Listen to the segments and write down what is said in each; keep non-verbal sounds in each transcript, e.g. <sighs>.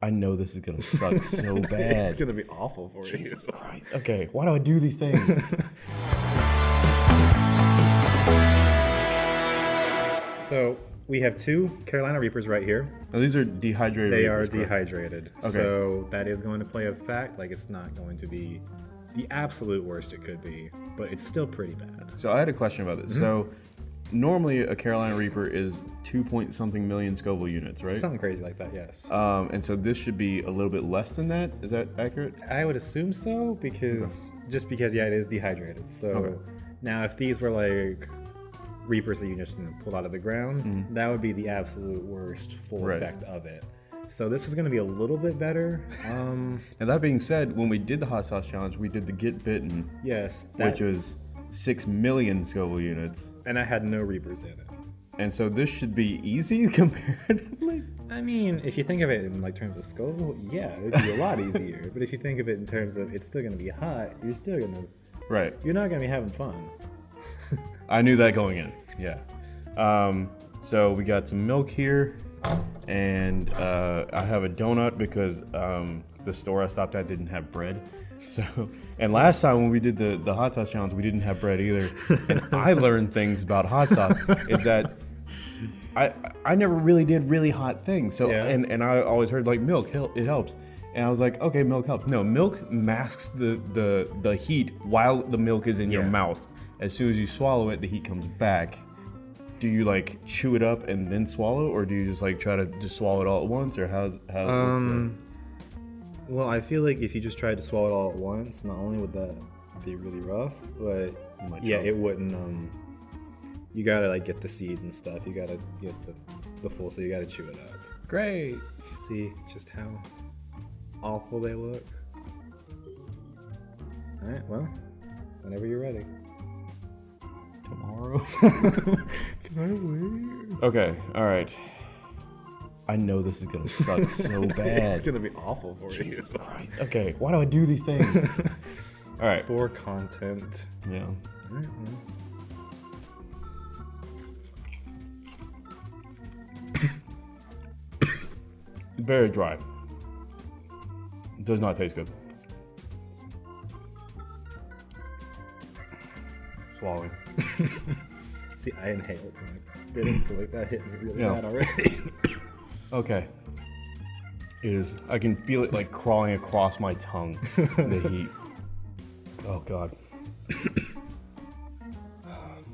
I know this is gonna suck <laughs> so bad. it's gonna be awful for Jesus you. Jesus Christ. Okay, why do I do these things? <laughs> So we have two Carolina Reapers right here. Now, these are dehydrated. They are Reapers, correct? dehydrated. Okay. So that is going to play a fact. Like it's not going to be the absolute worst it could be, but it's still pretty bad. So I had a question about this. So mm-hmm. Normally a Carolina Reaper is two point something million Scoville units, right? Something crazy like that, yes. Um, and so this should be a little bit less than that. Is that accurate? I would assume so because just because yeah, it is dehydrated. So Okay. now if these were like reapers that you just pulled out of the ground, that would be the absolute worst full Mm-hmm. Right. effect of it. So this is going to be a little bit better. <laughs> Um, Now that being said, when we did the hot sauce challenge, we did the get bitten, yes, that, which was six million Scoville units. and I had no reapers in it. And so this should be easy <laughs> comparatively. I mean, if you think of it in like terms of Scoville, yeah, it'd be a lot easier. But if you think of it in terms of it's still going to be hot, you're still going to Right. you're not going to be having fun. <laughs> I knew that going in. Yeah. Um, so we got some milk here, and uh, I have a donut because um, the store I stopped at didn't have bread. So, and last time when we did the the hot sauce challenge, we didn't have bread either. And <laughs> I learned things about hot sauce is that I I never really did really hot things. So Yeah. and and I always heard like milk it helps. And I was like, okay, milk helps. No, milk masks the the the heat while the milk is in your mouth. As soon as you swallow it, the heat comes back. Do you like chew it up and then swallow, or do you just like try to just swallow it all at once, or how's how? Um, well, I feel like if you just tried to swallow it all at once, not only would that be really rough, but yeah, choke. it wouldn't. Um, you gotta like get the seeds and stuff. You gotta get the the full, so you gotta chew it up. great. See just how awful they look. All right, well, whenever you're ready. Tomorrow. <laughs> Can I wait? okay. All right. I know this is gonna <laughs> suck so bad. It's gonna be awful for Jesus you. Christ. Okay, why do I do these things? <laughs> All right. For content. Yeah. All right. <coughs> Very dry. Does not taste good. Swallowing. <laughs> See, I inhaled. and It didn't so like that hit me really Yeah. bad already. Okay. It is. I can feel it like crawling across my tongue. the <laughs> heat. Oh God. Um,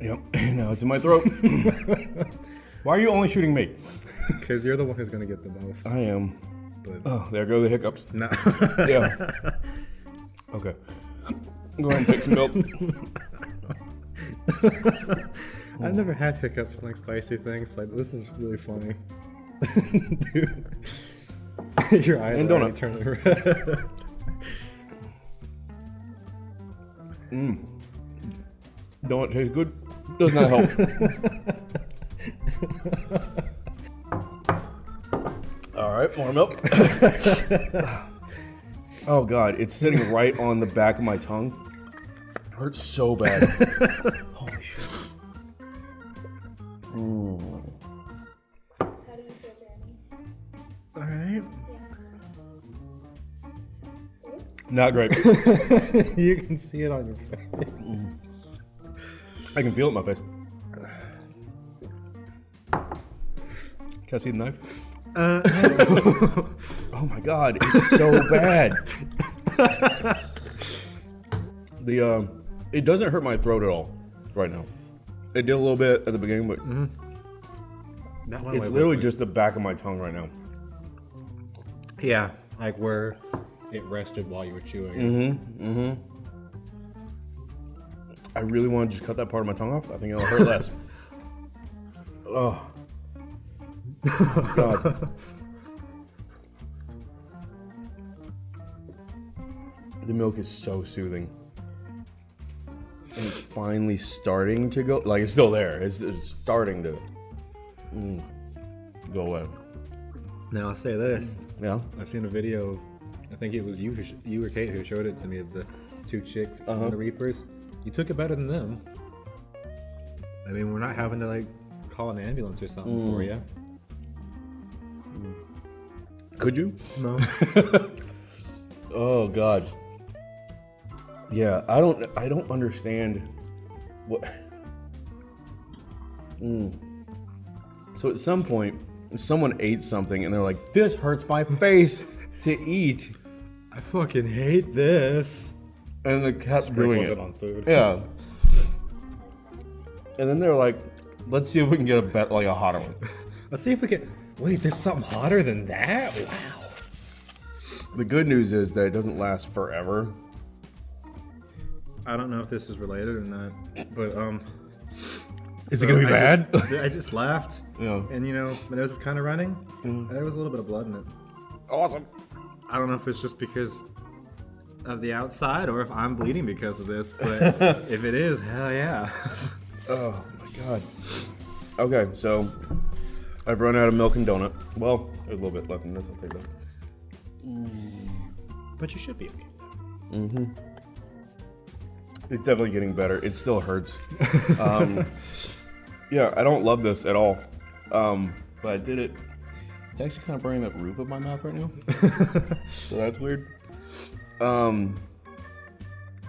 yep. <laughs> Now it's in my throat. <laughs> Why are you only shooting me? Because you're the one who's gonna get the most. I am. But Oh, there go the hiccups. no. Yeah. Okay. Go ahead and take some milk. I've never had hiccups from like spicy things. Like this is really funny. <laughs> Dude. <laughs> Your eyes And donut. turning red. <laughs> Mm. Don't taste good. Does not help. All right, more milk. oh god, it's sitting right on the back of my tongue. Hurts so bad. Mm. How do you feel, Jeremy? Alright. Not great. <laughs> you can see it on your face. I can feel it in my face. Can I see the knife? Uh, <laughs> Oh my god, it's so bad. <laughs> the um, it doesn't hurt my throat at all right now. It did a little bit at the beginning, but that one it's literally just the back of my tongue right now. Yeah, like where it rested while you were chewing. Mm-hmm. Mm-hmm. I really want to just cut that part of my tongue off. I think it'll hurt less. <laughs> oh. God. <laughs> The milk is so soothing. And finally starting to go. Like, it's still there. It's, it's starting to mm, go away. Now I'll say this: Yeah? I've seen a video. Of, I think it was you, who sh- you or Kate who showed it to me of the two chicks Uh-huh. on the Reapers. You took it better than them. I mean, we're not having to like call an ambulance or something for you. Could you? No. <laughs> Oh God. Yeah, I don't. I don't understand what. Mm. So at some point, someone ate something and they're like, "This hurts my face to eat," I fucking hate this. and the cat's doing it. it on food. Yeah. And then they're like, "Let's see if we can get a bet like a hotter one." <laughs> Let's see if we can. Wait, there's something hotter than that? Wow. The good news is that it doesn't last forever. I don't know if this is related or not, but um. Is so it gonna be I bad? Just, <laughs> I just laughed, yeah. and you know, my nose is kind of running. and There was a little bit of blood in it. Awesome. I don't know if it's just because of the outside or if I'm bleeding because of this, but <laughs> if it is, hell yeah. <laughs> Oh my god. Okay, so I've run out of milk and donut. Well, there's a little bit left in this. I'll take that. Mm. but you should be okay. Mm-hmm. It's definitely getting better. It still hurts. <laughs> Um, yeah, I don't love this at all. Um, but I did it. It's actually kind of burning that roof of my mouth right now. <laughs> so that's weird. Um,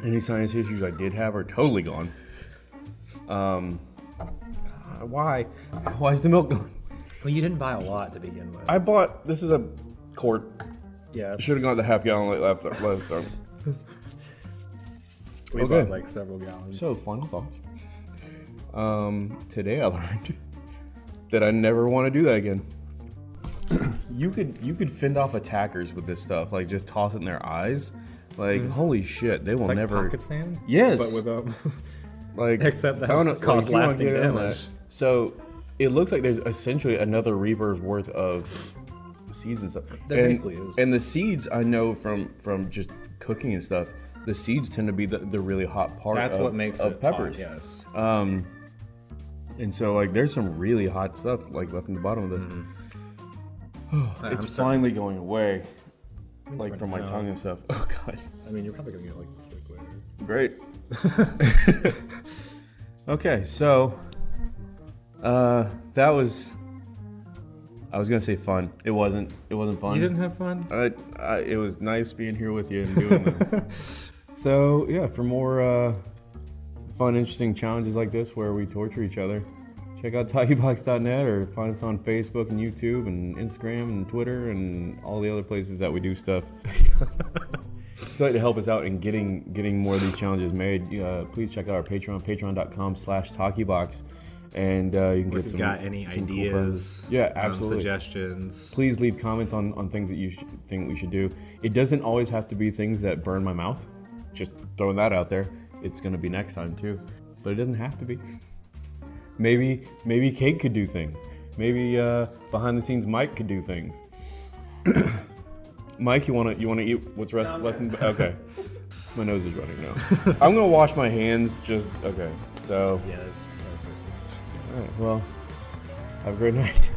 any sinus issues I did have are totally gone. Um, God, why? <laughs> Why is the milk gone? Well, you didn't buy a lot to begin with. I bought this is a quart. yeah, Should have gone the half gallon like last time. We okay. bought like several gallons. So final thoughts. Um, today I <laughs> learned that I never want to do that again. <clears throat> you could you could fend off attackers with this stuff, like just toss it in their eyes. Like holy shit, they will like never pocket sand. Yes. but with um, <laughs> like <laughs> Except that I don't know, cause you wanna lasting get in on damage. that. So it looks like there's essentially another Reaper's worth of seeds and stuff. There and, basically is. And the seeds I know from from just cooking and stuff. The seeds tend to be the, the really hot part. that's of, what makes of it peppers. Hot, yes. Um, and so like there's some really hot stuff like left in the bottom of this. <sighs> I'm it's sorry. finally going away, like from my tongue and stuff. <laughs> Oh god, I mean, you're probably gonna get like sick later. great. <laughs> okay, so uh, that was. I was gonna say fun. It wasn't. It wasn't fun. You didn't have fun. I, I, it was nice being here with you and doing this. <laughs> so yeah, for more uh, fun, interesting challenges like this where we torture each other, check out <laughs> talkybox.net or find us on Facebook and YouTube and Instagram and Twitter and all the other places that we do stuff. <laughs> If you'd like to help us out in getting getting more of these challenges made, uh, please check out our Patreon, patreon.com slash talkybox. And uh, you can get some. If get you some, got any some cool ideas? prizes. yeah, um, absolutely suggestions. please leave comments on, on things that you sh- think we should do. It doesn't always have to be things that burn my mouth. Just throwing that out there. It's gonna be next time too, but it doesn't have to be. Maybe maybe Kate could do things. Maybe uh, behind the scenes Mike could do things. <coughs> Mike, you wanna you wanna eat what's rest left in? Okay, my nose is running now. I'm gonna wash my hands. Just okay. So Yeah. All right. Well, have a great <laughs> night.